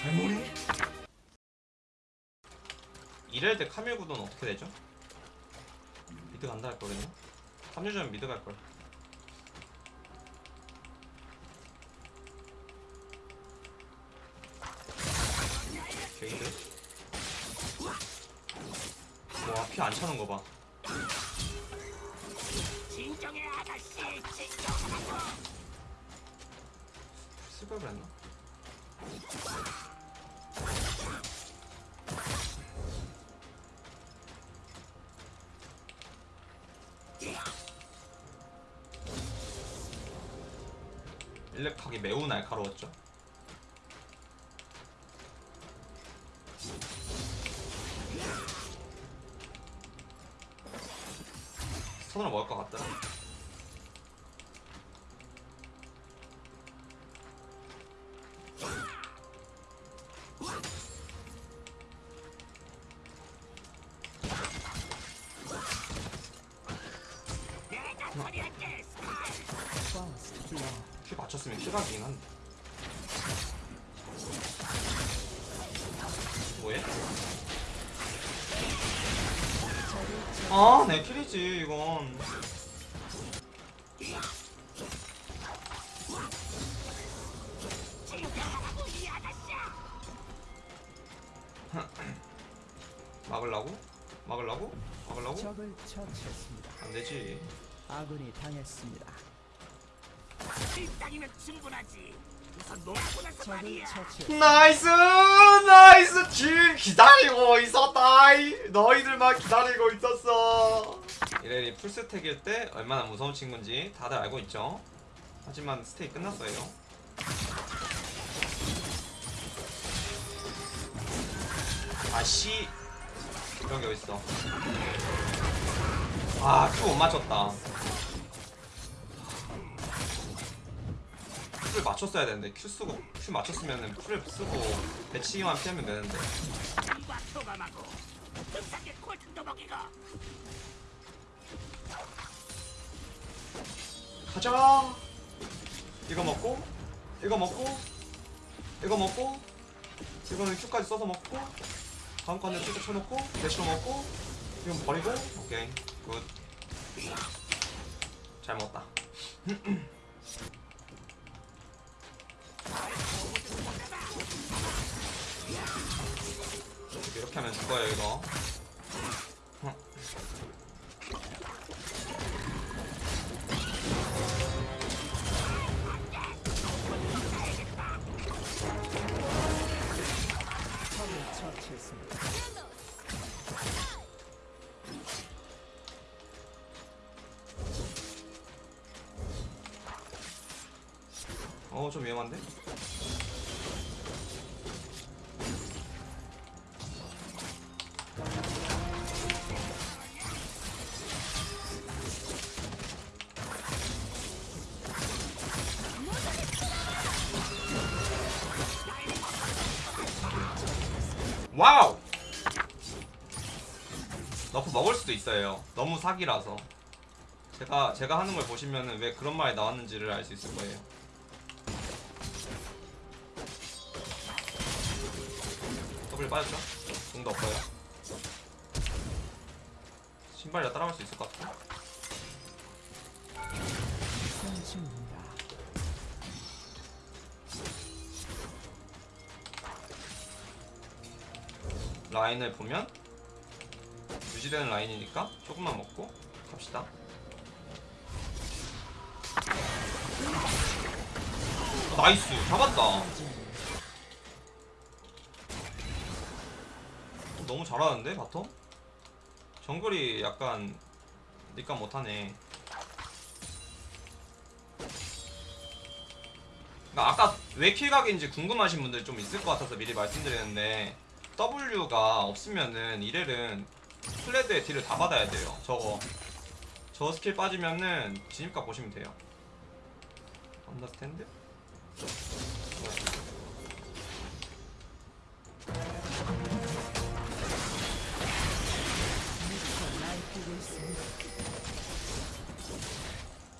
살모리? 이럴 때 카밀 구도는 어떻게 되죠? 미드 간다 할. 3주 전에 미드 갈 걸. 게이드. 와, 피 안 차는 거 봐. 쓸걸 그랬나? 일렉하기 매우 날카로웠죠. 스턴으로 먹을 것 같더 키 맞췄으면 킬각이긴 한데 뭐해? 아, 내 킬이지 이건 진정하라고 이 아가씨야 막으려고? 막으려고? 막으려고? 적을 처치했습니다. 안 되지 아군이 당했습니다. 이 땅이면 충분하지. 우선 놀고 나서 말이야. 나이스! 나이스! 질 기다리고 있었다 이! 너희들만 기다리고 있었어. 이래리 풀스택일 때 얼마나 무서운 친구인지 다들 알고 있죠? 하지만 스테이 끝났어요. 아씨! 이런 게 어딨어? 아 Q 못 맞췄다 Q를 맞췄어야 되는데 Q 쓰고 Q 맞췄으면은 Q를 쓰고 배치기만 피하면 되는데. 가자! 이거 먹고 이거 먹고 이거 먹고 이거는 Q까지 써서 먹고 다음 거는 Q 쳐놓고 대시로 먹고 이건 버리고 오케이 good 잘 먹었다 이렇게 하면 죽어요 이거 처치했습니다. 어좀 위험한데? Wow! nerf 먹을 수도 있어요. 너무 사기라서. 제가 제가 하는 걸 보시면은 왜 그런 말이 나왔는지를 알 수 있을 거예요. 더블 빠졌죠? 공도 없어요. 신발이라 따라갈 수 있을 것 같아. 라인을 보면 유지되는 라인이니까 조금만 먹고 갑시다. nice 잡았다. 너무 잘하는데 bottom? 정글이 약간 니까 못하네. 그러니까 아까 왜 킬각인지 궁금하신 분들 좀 있을 것 같아서 미리 말씀드리는데 W가 없으면은 이렐은 클레드의 딜을 다 받아야 돼요. 저거 저 스킬 빠지면은 진입각 보시면 돼요. understand?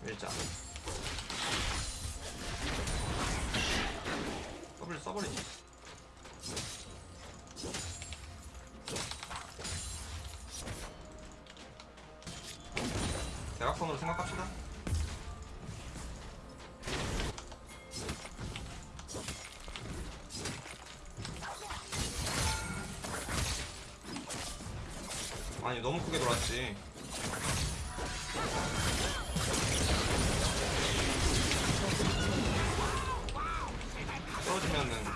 일자. 아니 너무 크게 돌았지. 떨어지면은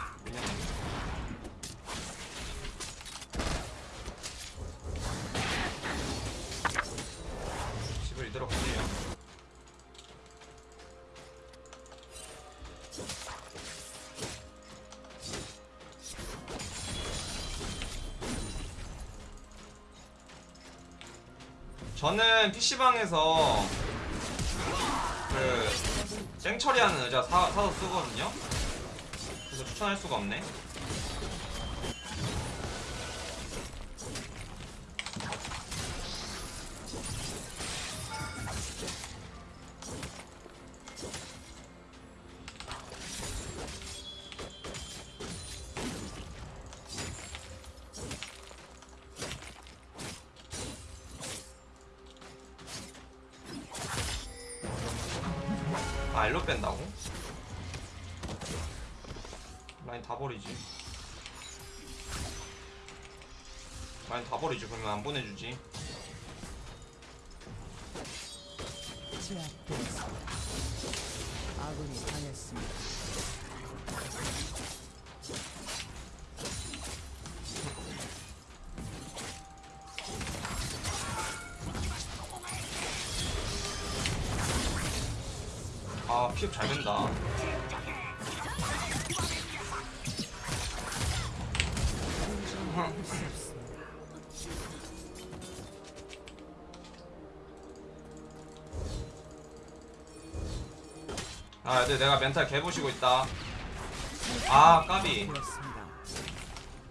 저는 PC방에서 그 쨍처리하는 의자 사, 사서 쓰거든요. 그래서 추천할 수가 없네. 아, 일로 뺀다고? 라인 다 버리지. 라인 다 버리지. 그러면 안 보내주지. 아군이 당했습니다. 피업 잘 된다. 아, 애들 내가 멘탈 개보시고 있다. 아, 까비.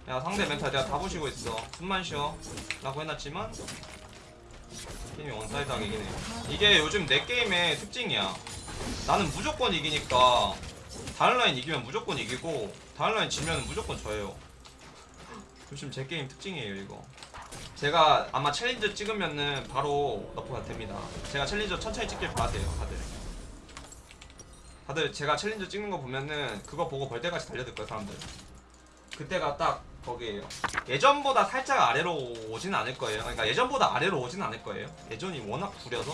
야, 상대 멘탈 내가 다 보시고 있어. 숨만 쉬어. 라고 해놨지만, 게임이 one side하게 이기네. 이게 요즘 내 게임의 특징이야. 나는 무조건 이기니까, 다른 라인 이기면 무조건 이기고, 다른 라인 지면 무조건 져요. 요즘 제 게임 특징이에요, 이거. 제가 아마 challenger 찍으면은 바로 nerf가 됩니다. 제가 challenger 천천히 찍길 바라세요, 다들. 다들 제가 challenger 찍는 거 보면은 그거 보고 벌떼같이 달려들 거예요, 사람들. 그때가 딱 거기에요. 예전보다 살짝 아래로 오진 않을 거예요. 그러니까 예전보다 아래로 오진 않을 거예요. 예전이 워낙 구려서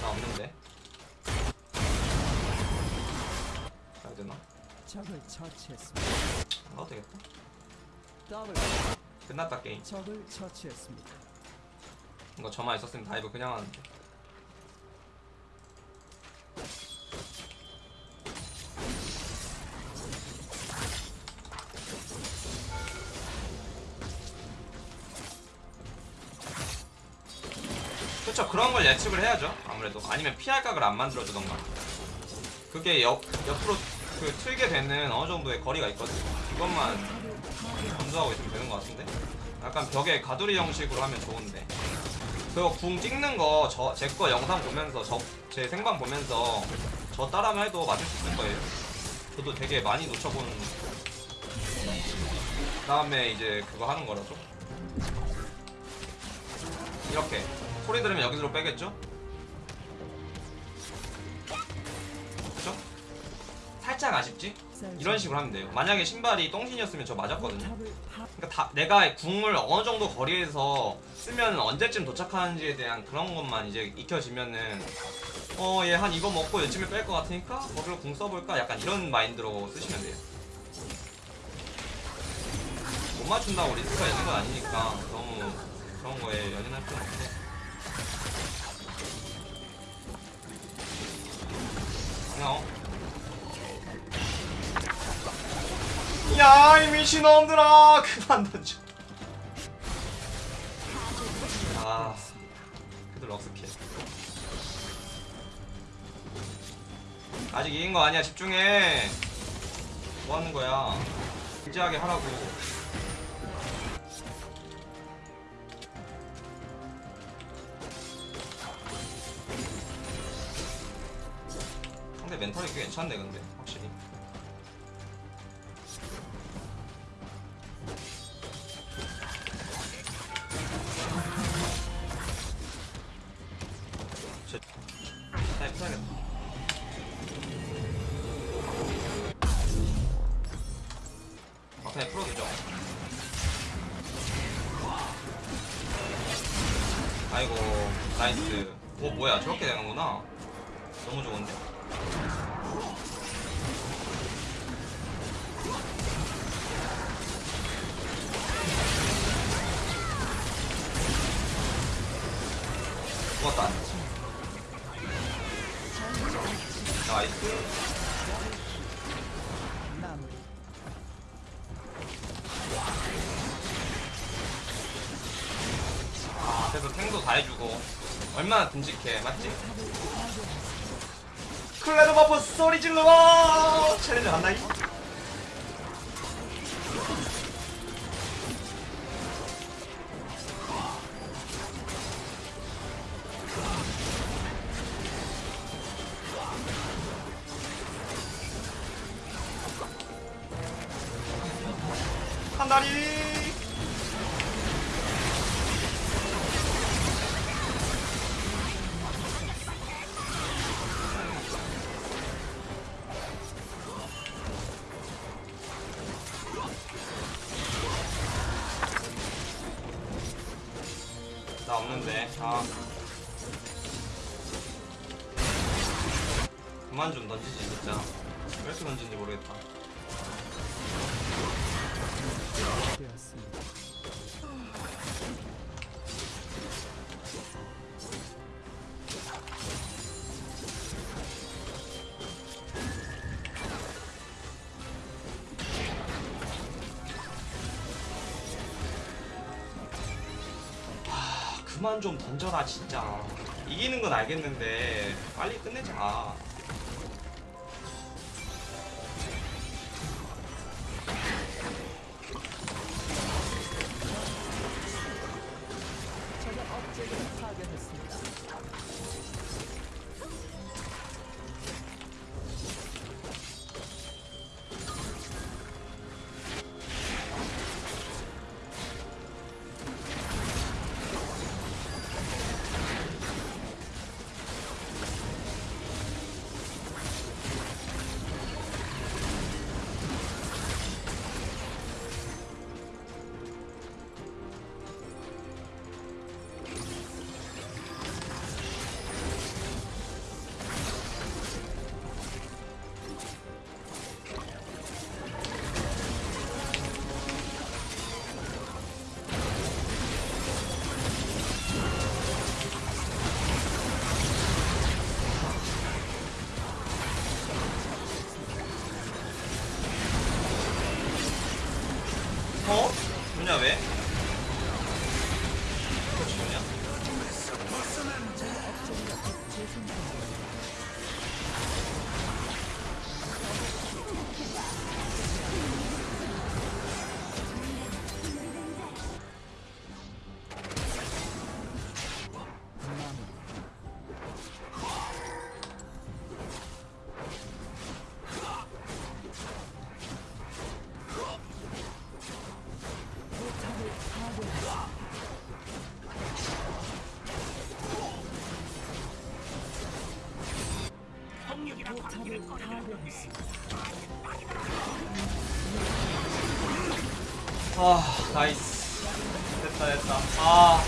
나 없는데. 가야 되나? 적을 처치했습니다. 안 되겠다. 더블 끝났다 게임. 적을 처치했습니다. 이거 저만 있었으면 dive 그냥 하는데. 걸 예측을 해야죠. 아무래도. 아니면 피할 각을 안 만들어주던가. 그게 옆, 옆으로 그 틀게 되는 어느 정도의 거리가 있거든 그것만 검수하고 있으면 되는 것 같은데? 약간 벽에 가두리 형식으로 하면 좋은데. 그거 궁 찍는 거 저 제 거 영상 보면서 저 제 생방 보면서 저 따라만 해도 맞을 수 있을 거예요. 저도 되게 많이 놓쳐본 다음에 이제 그거 하는 거라서. 이렇게 소리 들으면 여기로 빼겠죠? 그죠? 살짝 아쉽지? 이런 식으로 하면 돼요. 만약에 신발이 똥신이었으면 저 맞았거든요. 그러니까 다 내가 궁을 어느 정도 거리에서 쓰면 언제쯤 도착하는지에 대한 그런 것만 이제 익혀지면은 어 얘 한 이거 먹고 요쯤에 뺄 것 같으니까 거기로 궁 써볼까 약간 이런 마인드로 쓰시면 돼요. 못 맞춘다고 리스크가 있는 건 아니니까 너무 그런 거에 연연할 필요는 없고. 그냥 야, 이 미친놈들아! 그만 던져. 아, 그들 럭스킬. 아직 이긴 거 아니야, 집중해. 뭐 하는 거야? 진지하게 하라고. 멘탈이 꽤 괜찮네 근데 확실히. 타임 써야겠다. 막타에 아, 풀어주죠? 아이고 나이스. 오 뭐야 저렇게 되는구나. 너무 좋은데? 아, 그래서 탱도 다 해주고 얼마나 듬직해 맞지? 클레드 버프 소리 질러 챌린저 간다이 한 다리 그만 좀 던져라 진짜. 이기는 건 알겠는데 빨리 끝내자 아 나이스 됐다 됐다 아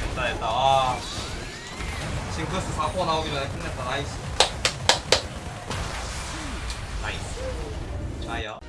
됐다 됐다 아 씨. 징크스 4코 나오기 전에 끝냈다 나이스 나이스 좋아요